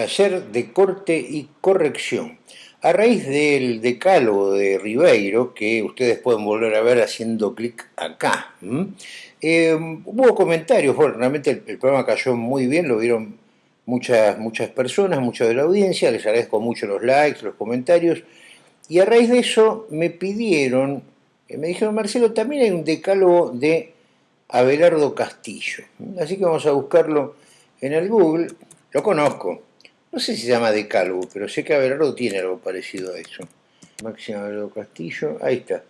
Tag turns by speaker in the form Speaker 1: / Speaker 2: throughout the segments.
Speaker 1: Taller de corte y corrección. A raíz del decálogo de Ribeiro, que ustedes pueden volver a ver haciendo clic acá, eh, hubo comentarios, bueno, realmente el, programa cayó muy bien, lo vieron muchas, muchas personas, mucha de la audiencia, les agradezco mucho los likes, los comentarios, y a raíz de eso me pidieron, eh, me dijeron, Marcelo, también hay un decálogo de Abelardo Castillo, así que vamos a buscarlo en el Google, lo conozco, no sé si se llama Decálogo, pero sé que Abelardo tiene algo parecido a eso. Máximo Abelardo Castillo, ahí está.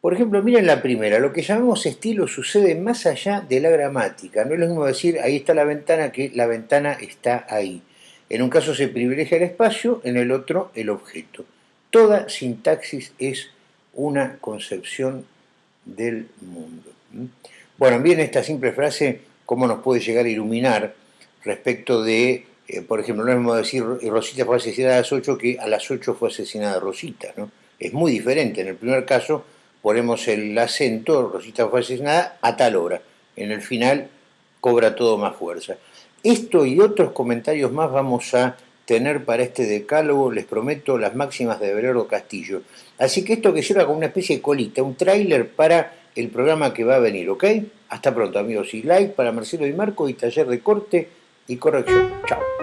Speaker 1: Por ejemplo, miren la primera, lo que llamamos estilo sucede más allá de la gramática. No es lo mismo decir ahí está la ventana que la ventana está ahí. En un caso se privilegia el espacio, en el otro el objeto. Toda sintaxis es una concepción del mundo. Bueno, bien esta simple frase, cómo nos puede llegar a iluminar respecto de eh, por ejemplo, no es mismo decir Rosita fue asesinada a las 8 que a las 8 fue asesinada Rosita, ¿no? Es muy diferente. En el primer caso ponemos el acento, Rosita fue asesinada a tal hora. En el final cobra todo más fuerza. Esto y otros comentarios más vamos a tener para este decálogo, les prometo, las máximas de Belardo Castillo. Así que esto que sirva como una especie de colita, un tráiler para el programa que va a venir, ¿ok? Hasta pronto amigos y like para Marcelo y Marco y taller de corte y corrección. Chao.